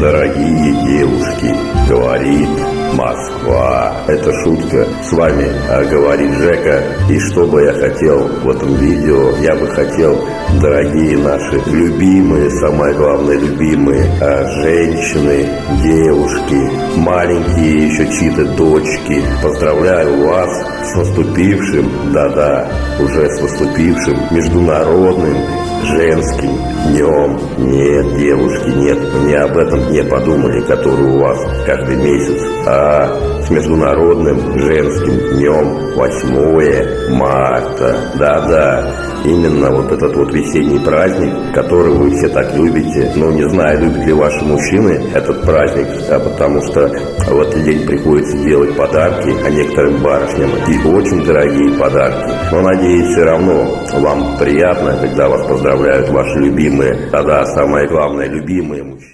Дорогие девушки, говорит Москва. Это шутка. С вами а, говорит Жека. И что бы я хотел в этом видео? Я бы хотел, дорогие наши любимые, самое главное, любимые а, женщины, девушки, маленькие еще чьи-то дочки. Поздравляю вас с наступившим, да-да, уже с наступившим международным женским днем. Нет, девушки, нет, не об этом не подумали, который у вас каждый месяц, а с международным женским днем 8 марта. Да-да, именно вот этот вот весенний праздник, который вы все так любите. Ну, не знаю, любят ли ваши мужчины этот праздник, а потому что в этот день приходится делать подарки, а некоторым барышням и очень дорогие подарки. Но, надеюсь, все равно вам приятно, когда вас поздравляют ваши любимые, тогда самое главное, любимые мужчины.